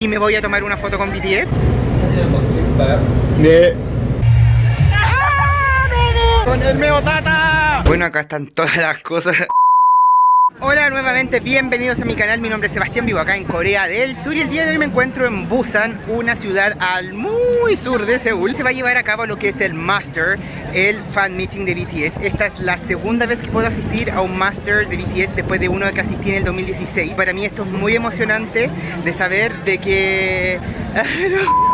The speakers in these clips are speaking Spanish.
y me voy a tomar una foto con BTS. Con el meo tata. Bueno, acá están todas las cosas. Hola nuevamente, bienvenidos a mi canal, mi nombre es Sebastián, vivo acá en Corea del Sur y el día de hoy me encuentro en Busan, una ciudad al muy sur de Seúl. Se va a llevar a cabo lo que es el Master, el fan meeting de BTS. Esta es la segunda vez que puedo asistir a un Master de BTS después de uno que asistí en el 2016. Para mí esto es muy emocionante de saber de que...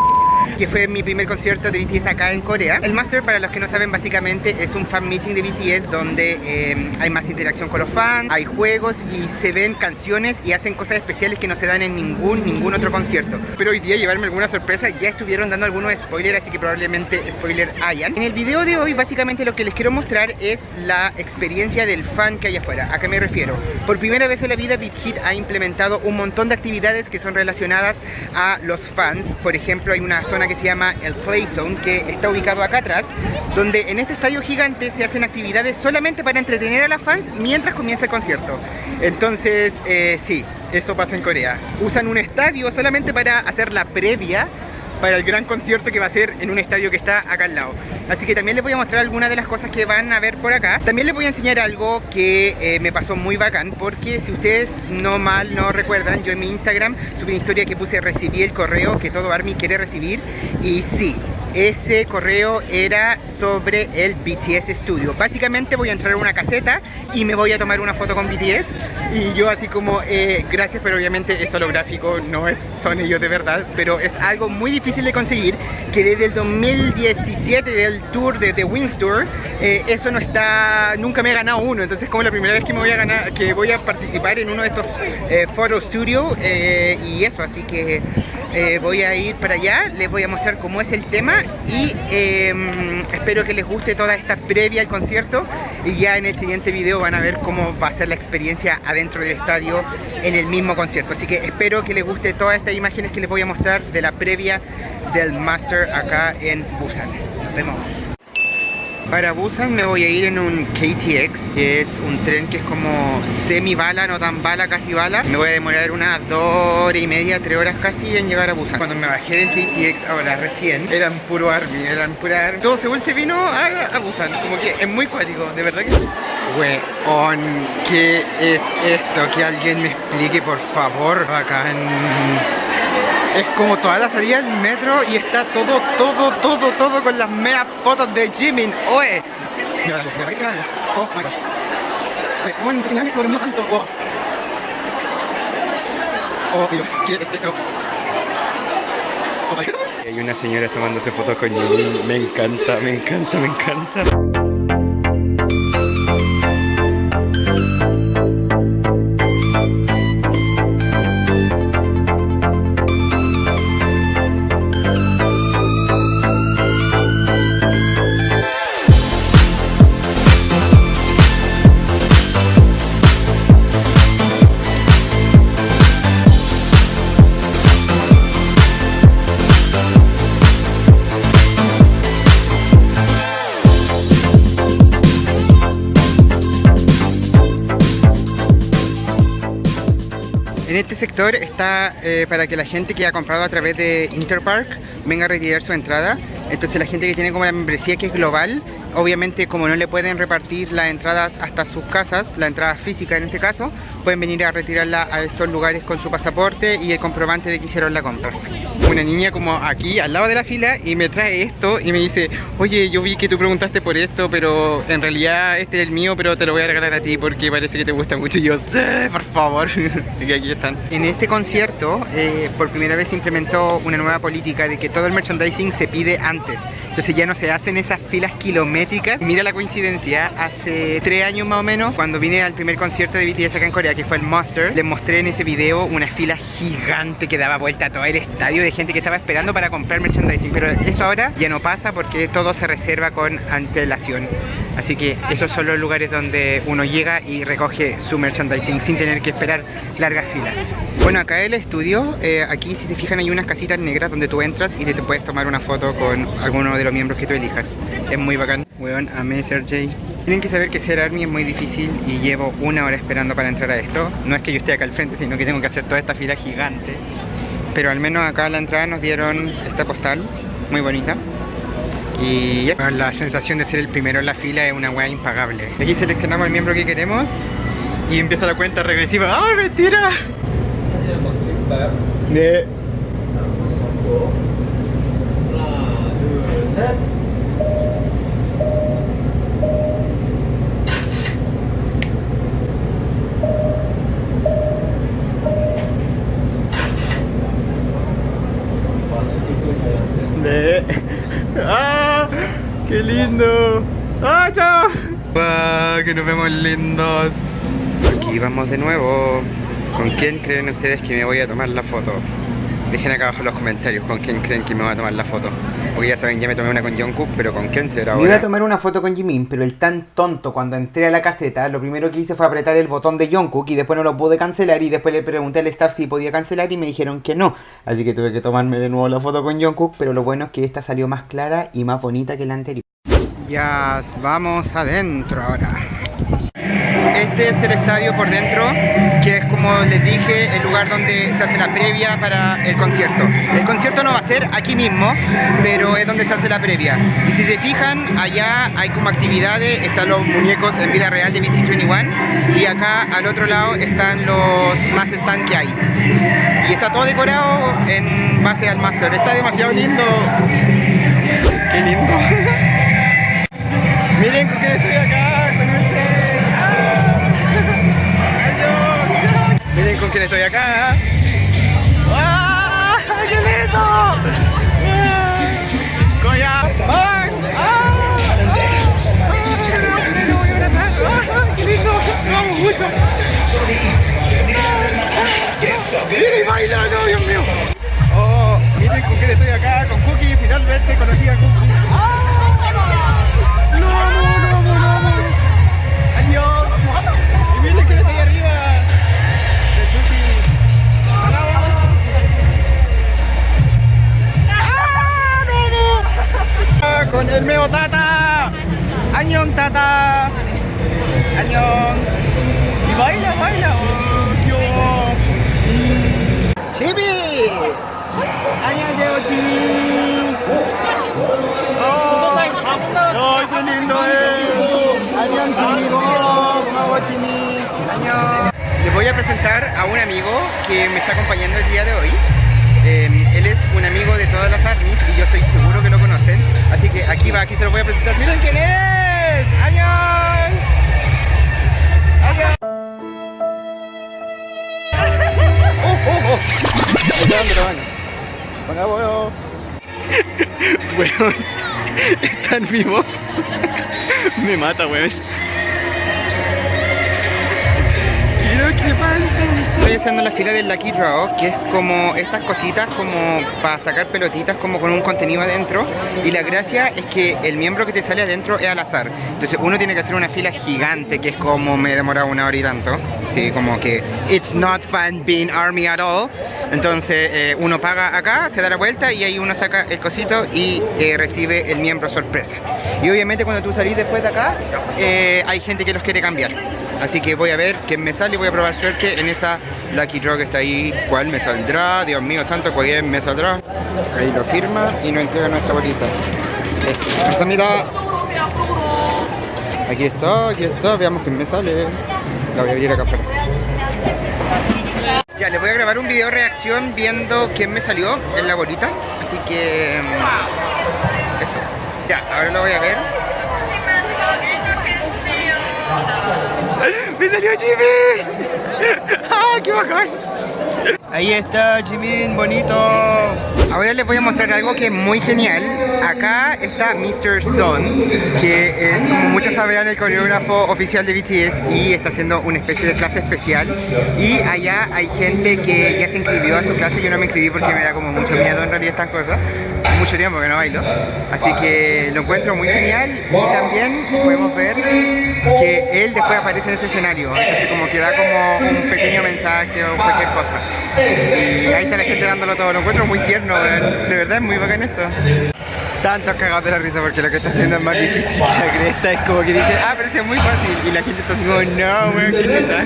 que fue mi primer concierto de BTS acá en Corea. El Master, para los que no saben, básicamente es un fan meeting de BTS donde eh, hay más interacción con los fans, hay juegos y se ven canciones y hacen cosas especiales que no se dan en ningún, ningún otro concierto. Pero hoy día llevarme alguna sorpresa, ya estuvieron dando algunos spoilers, así que probablemente spoiler hayan. En el video de hoy, básicamente lo que les quiero mostrar es la experiencia del fan que hay afuera. ¿A qué me refiero? Por primera vez en la vida, Big Hit ha implementado un montón de actividades que son relacionadas a los fans. Por ejemplo, hay una zona que se llama el Play Zone, que está ubicado acá atrás, donde en este estadio gigante se hacen actividades solamente para entretener a las fans mientras comienza el concierto. Entonces, eh, sí, eso pasa en Corea. Usan un estadio solamente para hacer la previa para el gran concierto que va a ser en un estadio que está acá al lado. Así que también les voy a mostrar algunas de las cosas que van a ver por acá. También les voy a enseñar algo que eh, me pasó muy bacán, porque si ustedes no mal no recuerdan, yo en mi Instagram subí una historia que puse recibí el correo que todo ARMY quiere recibir y sí, ese correo era sobre el BTS Studio. Básicamente voy a entrar a una caseta y me voy a tomar una foto con BTS y yo así como, eh, gracias, pero obviamente es holográfico, no es, son ellos de verdad, pero es algo muy difícil de conseguir, que desde el 2017 del tour de The Wings Tour, eh, eso no está, nunca me he ganado uno, entonces es como la primera vez que me voy a ganar, que voy a participar en uno de estos eh, Photo Studio y eso, así que voy a ir para allá, les voy a mostrar cómo es el tema y em, espero que les guste toda esta previa al concierto y ya en el siguiente video van a ver cómo va a ser la experiencia adentro del estadio en el mismo concierto. Así que espero que les guste todas estas imágenes que les voy a mostrar de la previa del Master acá en Busan. Nos vemos para Busan me voy a ir en un KTX, que es un tren que es como semi bala, no tan bala, casi bala. Me voy a demorar unas dos horas y media, tres horas casi en llegar a Busan. Cuando me bajé del KTX ahora recién, eran puro army, eran pura army. Todo Seúl se vino a, Busan, como que es muy cuático, de verdad que sí. Weón, ¿qué es esto? Que alguien me explique por favor acá en es como toda la salida del metro y está todo, todo, todo, todo con las meas fotos de Jimin. ¡Oe! Oh. Oh. Dios, ¿qué es esto? Hay una señora tomándose fotos con Jimin. Me encanta, me encanta, me encanta. En este sector está eh, para que la gente que ha comprado a través de Interpark venga a retirar su entrada. Entonces la gente que tiene como la membresía que es global, obviamente como no le pueden repartir las entradas hasta sus casas, la entrada física en este caso, pueden venir a retirarla a estos lugares con su pasaporte y el comprobante de que hicieron la compra. Una niña como aquí al lado de la fila y me trae esto y me dice, oye yo vi que tú preguntaste por esto, pero en realidad este es el mío, pero te lo voy a regalar a ti porque parece que te gusta mucho. Y yo, sé, por favor. y aquí están. En este concierto, eh, por primera vez se implementó una nueva política de que todo el merchandising se pide antes. Entonces ya no se hacen esas filas kilométricas. Mira la coincidencia, hace tres años más o menos, cuando vine al primer concierto de BTS acá en Corea, que fue el Monster, les mostré en ese video una fila gigante que daba vuelta a todo el estadio de gente que estaba esperando para comprar merchandising. Pero eso ahora ya no pasa porque todo se reserva con antelación. Así que esos son los lugares donde uno llega y recoge su merchandising sin tener que esperar largas filas. Bueno, acá el estudio, eh, aquí si se fijan hay unas casitas negras donde tú entras y te, puedes tomar una foto con alguno de los miembros que tú elijas. Es muy bacán. Weón, amé ser Jay. Tienen que saber que ser ARMY es muy difícil y llevo una hora esperando para entrar a esto. No es que yo esté acá al frente, sino que tengo que hacer toda esta fila gigante. Pero al menos acá a la entrada nos dieron esta postal, muy bonita. Y la sensación de ser el primero en la fila es una weá impagable. Aquí seleccionamos el miembro que queremos y empieza la cuenta regresiva. ¡Ay, mentira! De... ¡Ah! ¡Qué lindo! ¡Ah, chao! ¡Ah, que nos vemos lindos! Aquí vamos de nuevo. ¿Con quién creen ustedes que me voy a tomar la foto? Dejen acá abajo en los comentarios con quién creen que me voy a tomar la foto. Porque ya saben, ya me tomé una con Jungkook, pero ¿con quién será ahora? Me iba a tomar una foto con Jimin, pero el tan tonto cuando entré a la caseta, lo primero que hice fue apretar el botón de Jungkook y después no lo pude cancelar y después le pregunté al staff si podía cancelar y me dijeron que no. Así que tuve que tomarme de nuevo la foto con Jungkook, pero lo bueno es que esta salió más clara y más bonita que la anterior. Ya vamos adentro ahora. Este es el estadio por dentro, que es como les dije, el lugar donde se hace la previa para el concierto. El concierto no va a ser aquí mismo, pero es donde se hace la previa. Y si se fijan, allá hay como actividades, están los muñecos en vida real de BT 21 y acá al otro lado están los más stand que hay. Y está todo decorado en base al master. Está demasiado lindo. Qué lindo. Miren con quién estoy acá, con quién estoy acá. ¡Ah! ¡Qué lindo! ¡Coya! ¡Ah! añón y baila baila oh, chibi 안녕하세요 chibi oh, oh qué lindo es 안녕 chibi 고마워 chibi 안녕 les voy a presentar a un amigo que me está acompañando el día de hoy eh, él es un amigo de todas las armies y yo estoy seguro que lo conocen. Así que aquí va, aquí se lo voy a presentar. ¡Miren quién es! ¡Añón! ¡Añón! Hola, bueno. Weón, está en vivo. Me mata, weón. Estoy haciendo la fila del Lucky Draw, que es como estas cositas como para sacar pelotitas como con un contenido adentro. Y la gracia es que el miembro que te sale adentro es al azar. Entonces uno tiene que hacer una fila gigante, que es como me he demorado una hora y tanto. Sí, como que it's not fun being army at all. Entonces eh, uno paga acá, se da la vuelta y ahí uno saca el cosito y eh, recibe el miembro sorpresa. Y obviamente cuando tú salís después de acá, eh, hay gente que los quiere cambiar. Así que voy a ver quién me sale y voy a probar suerte en esa Lucky Draw que está ahí. ¿Cuál me saldrá? Dios mío santo, ¿cuál me saldrá? Ahí lo firma y nos entrega nuestra bolita. Mitad. Aquí está, aquí está, veamos quién me sale. La voy a abrir acá afuera. Ya, les voy a grabar un video reacción viendo quién me salió en la bolita. Así que... Mm, eso. Ya, ahora lo voy a ver. ¡Me salió Jimmy! ¡Ah, qué bacán! Ahí está Jimin, bonito. Ahora les voy a mostrar algo que es muy genial. Acá está Mr. Son, que es como muchos sabrán el coreógrafo oficial de BTS y está haciendo una especie de clase especial. Y allá hay gente que ya se inscribió a su clase. Yo no me inscribí porque me da como mucho miedo en realidad estas cosas. Mucho tiempo que no bailo. Así que lo encuentro muy genial y también podemos ver que él después aparece en ese escenario. Entonces como que da como un pequeño mensaje o cualquier cosa. Y ahí está la gente dándolo todo. Lo encuentro muy tierno, De verdad es muy bacán esto. Tantos cagados de la risa porque lo que está haciendo es más difícil que la cresta. Es como que dice, ah, pero es muy fácil. Y la gente está como, no, weón, qué chucha.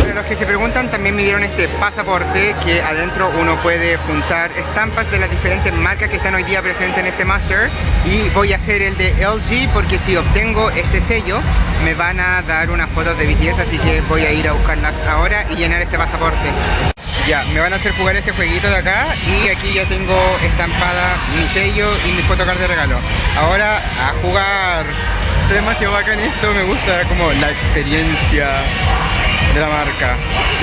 Para los que se preguntan, también me dieron este pasaporte que adentro uno puede juntar estampas de las diferentes marcas que están hoy día presentes en este Master. Y voy a hacer el de LG porque si obtengo este sello, me van a dar unas fotos de BTS. Así que voy a ir a buscarlas ahora y llenar este pasaporte. Ya, me van a hacer jugar este jueguito de acá y aquí ya tengo estampada mi sello y mi photocard de regalo. Ahora a jugar. demasiado bacán esto, me gusta como la experiencia de la marca.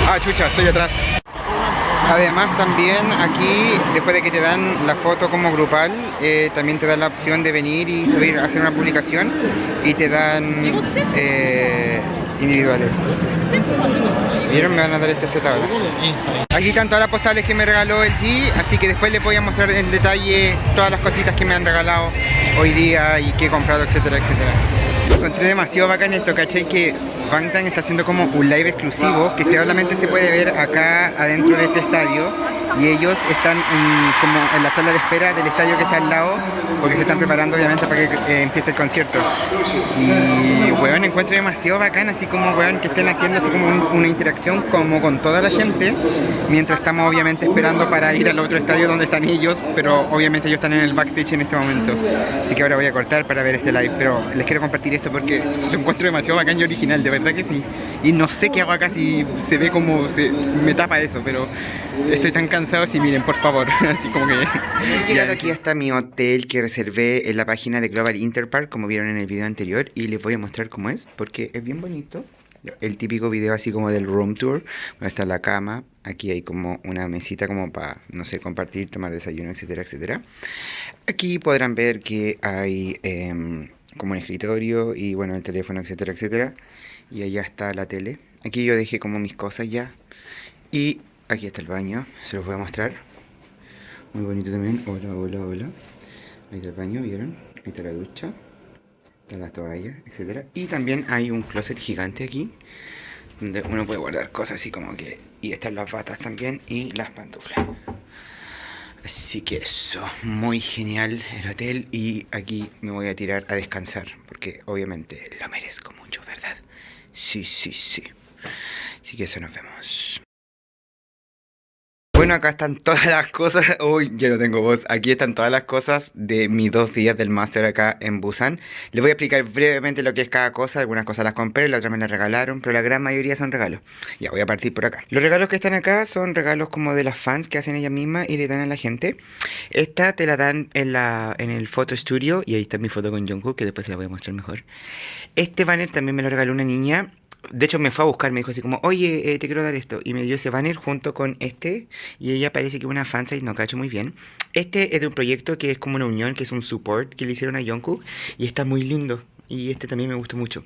Ah, chucha, estoy atrás. Además también aquí, después de que te dan la foto como grupal, eh, también te dan la opción de venir y subir, hacer una publicación y te dan eh, individuales. ¿Vieron? Me van a dar este set ahora. Aquí están todas las postales que me regaló el G, así que después les voy a mostrar en detalle todas las cositas que me han regalado hoy día y que he comprado, etcétera, etcétera. Encontré demasiado bacán esto, ¿cachai? Que Bangtan está haciendo como un live exclusivo que solamente se puede ver acá adentro de este estadio y ellos están como en la sala de espera del estadio que está al lado porque se están preparando obviamente para que eh, empiece el concierto y weón encuentro demasiado bacán así como weón que estén haciendo así como una interacción como con toda la gente mientras estamos obviamente esperando para ir al otro estadio donde están ellos pero obviamente ellos están en el backstage en este momento así que ahora voy a cortar para ver este live pero les quiero compartir esto porque lo encuentro demasiado bacán y original de verdad que sí y no sé qué hago acá si se ve como se me tapa eso pero estoy tan cansado y miren, por favor, así como que... He llegado aquí hasta mi hotel que reservé en la página de Global Interpark, como vieron en el video anterior, y les voy a mostrar cómo es, porque es bien bonito. El típico video así como del room tour, donde está la cama, aquí hay como una mesita como para, no sé, compartir, tomar desayuno, etcétera, etcétera. Aquí podrán ver que hay em, como un escritorio y bueno, el teléfono, etcétera, etcétera. Y allá está la tele. Aquí yo dejé como mis cosas ya. Y Aquí está el baño, se los voy a mostrar. Muy bonito también. Hola, hola, hola. Ahí está el baño, ¿vieron? Ahí está la ducha. Están las toallas, etc. Y también hay un closet gigante aquí. Donde uno puede guardar cosas así como que... Y están las batas también y las pantuflas. Así que eso, muy genial el hotel y aquí me voy a tirar a descansar porque obviamente lo merezco mucho, ¿verdad? Sí, sí, sí. Así que eso nos vemos. Bueno, acá están todas las cosas. Uy, yo no tengo voz. Aquí están todas las cosas de mis dos días del máster acá en Busan. Les voy a explicar brevemente lo que es cada cosa. Algunas cosas las compré, las otras me las regalaron, pero la gran mayoría son regalos. Ya, voy a partir por acá. Los regalos que están acá son regalos como de las fans que hacen ella misma y le dan a la gente. Esta te la dan en, la, en el Photo Studio y ahí está mi foto con Jungkook, que después se la voy a mostrar mejor. Este banner también me lo regaló una niña de hecho me fue a buscar, me dijo así como, oye, eh, te quiero dar esto. Y me dio ese banner junto con este. Y ella parece que es una fansite, no cacho muy bien. Este es de un proyecto que es como una unión, que es un support que le hicieron a Jungkook. Y está muy lindo. Y este también me gustó mucho.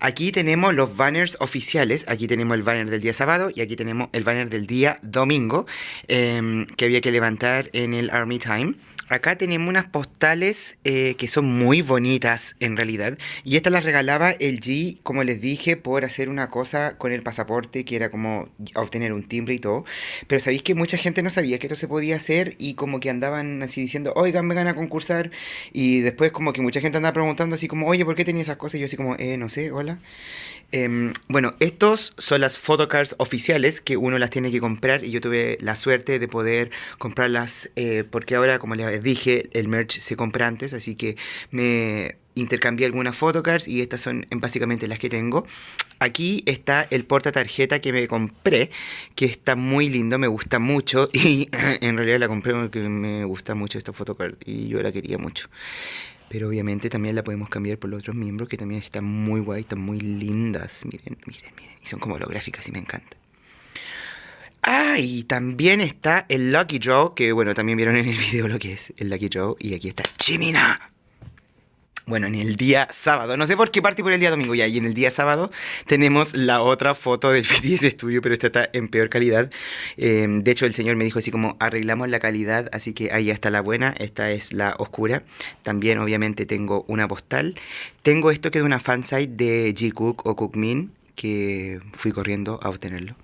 Aquí tenemos los banners oficiales. Aquí tenemos el banner del día sábado y aquí tenemos el banner del día domingo em, que había que levantar en el Army Time. Acá tenemos unas postales eh, que son muy bonitas en realidad. Y estas las regalaba el G, como les dije, por hacer una cosa con el pasaporte, que era como obtener un timbre y todo. Pero sabéis que mucha gente no sabía que esto se podía hacer y como que andaban así diciendo, oigan, vengan a concursar. Y después como que mucha gente andaba preguntando así como, oye, ¿por qué tenía esas cosas? Y yo así como, eh, no sé, hola. Em, bueno, estos son las photocards oficiales que uno las tiene que comprar y yo tuve la suerte de poder comprarlas eh, porque ahora, como les dije, el merch se compra antes, así que me intercambié algunas photocards y estas son básicamente las que tengo. Aquí está el porta tarjeta que me compré, que está muy lindo, me gusta mucho y en realidad la compré porque me gusta mucho esta photocard y yo la quería mucho. Pero obviamente también la podemos cambiar por los otros miembros que también están muy guay, están muy lindas. Miren, miren, miren. Y son como holográficas y me encanta. Y también está el Lucky Draw, que bueno, también vieron en el video lo que es el Lucky Draw. Y aquí está Chimina. Bueno, en el día sábado, no sé por qué partí por el día domingo ya, y en el día sábado tenemos la otra foto del BTS Studio, pero esta está en peor calidad. Em, de hecho, el señor me dijo así como, arreglamos la calidad, así que ahí está la buena, esta es la oscura. También, obviamente, tengo una postal. Tengo esto que es una fansite de G-Cook o Cookmin, que fui corriendo a obtenerlo.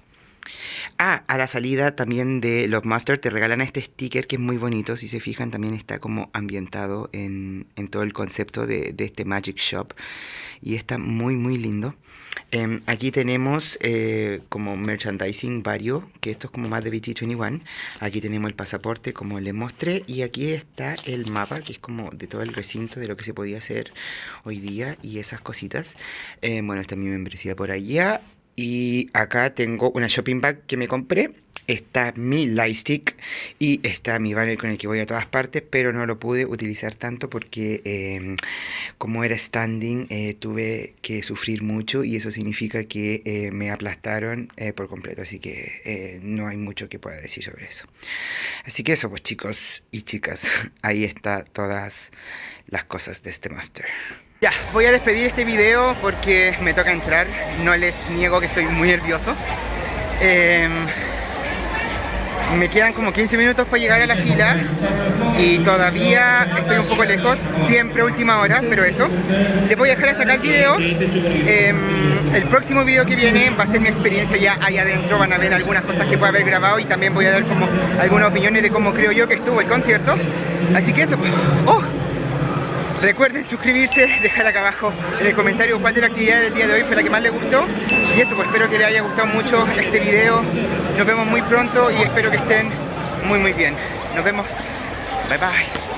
Ah, a la salida también de los Master te regalan este sticker que es muy bonito. Si se fijan, también está como ambientado en, todo el concepto de, este Magic Shop. Y está muy, muy lindo. Em, aquí tenemos eh, como merchandising varios, que esto es como más de BT21. Aquí tenemos el pasaporte, como les mostré. Y aquí está el mapa, que es como de todo el recinto de lo que se podía hacer hoy día y esas cositas. Em, bueno, está mi membresía por allá. Y acá tengo una shopping bag que me compré. Está mi lightstick y está mi banner con el que voy a todas partes, pero no lo pude utilizar tanto porque em, como era standing eh, tuve que sufrir mucho y eso significa que eh, me aplastaron eh, por completo, así que no hay mucho que pueda decir sobre eso. Así que eso pues chicos y chicas, ahí está todas las cosas de este master. Ya, voy a despedir este video porque me toca entrar. No les niego que estoy muy nervioso. Em, me quedan como 15 minutos para llegar a la fila y todavía estoy un poco lejos, siempre última hora, pero eso. Les voy a dejar hasta acá el video. Em, el próximo video que viene va a ser mi experiencia ya ahí adentro, van a ver algunas cosas que puedo haber grabado y también voy a dar como algunas opiniones de cómo creo yo que estuvo el concierto. Así que eso, pues, ¡oh! Recuerden suscribirse, dejar acá abajo en el comentario cuál de la actividad del día de hoy fue la que más les gustó. Y eso, pues espero que les haya gustado mucho este video. Nos vemos muy pronto y espero que estén muy muy bien. Nos vemos. Bye bye.